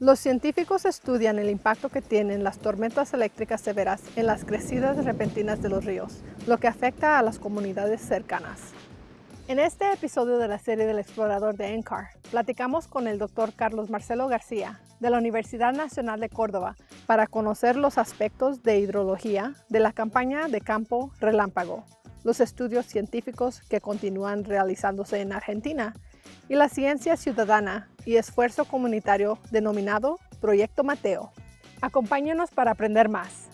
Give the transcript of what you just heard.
Los científicos estudian el impacto que tienen las tormentas eléctricas severas en las crecidas repentinas de los ríos, lo que afecta a las comunidades cercanas. En este episodio de la serie del explorador de NCAR, platicamos con el doctor Carlos Marcelo García de la Universidad Nacional de Córdoba para conocer los aspectos de hidrología de la campaña de campo relámpago, los estudios científicos que continúan realizándose en Argentina y la ciencia ciudadana y esfuerzo comunitario denominado Proyecto Mateo. Acompáñenos para aprender más.